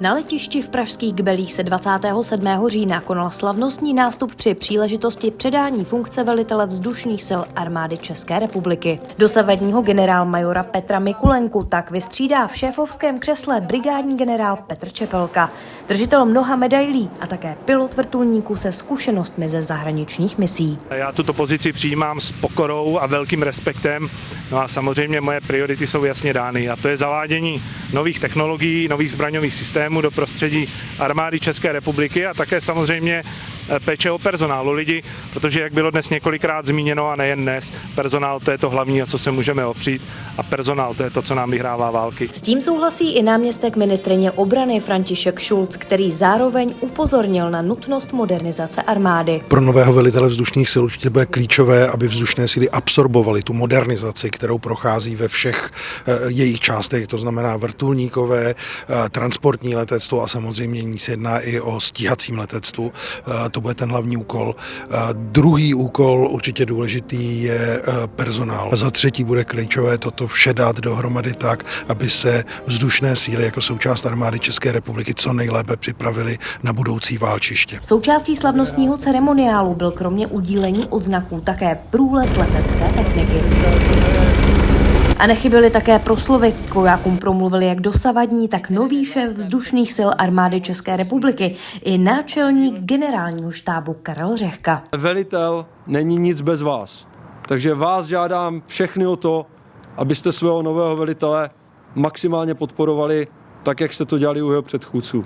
Na letišti v pražských Kbelích se 27. října konal slavnostní nástup při příležitosti předání funkce velitele vzdušných sil armády České republiky. Dosavadního generál-majora Petra Mikulenku tak vystřídá v šéfovském křesle brigádní generál Petr Čepelka, držitel mnoha medailí a také pilot vrtulníků se zkušenostmi ze zahraničních misí. Já tuto pozici přijímám s pokorou a velkým respektem. No a samozřejmě moje priority jsou jasně dány a to je zavádění nových technologií, nových zbraňových systémů do prostředí armády České republiky a také samozřejmě péče o personál, o lidi, protože jak bylo dnes několikrát zmíněno a nejen dnes, personál to je to hlavní, o co se můžeme opřít a personál to je to, co nám vyhrává války. S tím souhlasí i náměstek ministrině obrany František Schulz, který zároveň upozornil na nutnost modernizace armády. Pro nového velitele vzdušných sil určitě bude klíčové, aby vzdušné síly absorbovaly tu modernizaci, kterou prochází ve všech eh, jejich částech, to znamená vrtulníkové, eh, transportní letectvo a samozřejmě ní se jedná i o stíhacím letectvu. Eh, to bude ten hlavní úkol. Druhý úkol, určitě důležitý, je personál. Za třetí bude klíčové toto vše dát dohromady tak, aby se vzdušné síly jako součást armády České republiky co nejlépe připravili na budoucí válčiště. Součástí slavnostního ceremoniálu byl kromě udílení odznaků také průlet letecké techniky. A nechyběly také proslovy. K vojákům promluvili jak dosavadní, tak nový šéf vzdušných sil armády České republiky i náčelník generálního štábu Karel Řehka. Velitel není nic bez vás. Takže vás žádám všechny o to, abyste svého nového velitele maximálně podporovali, tak jak jste to dělali u jeho předchůdců.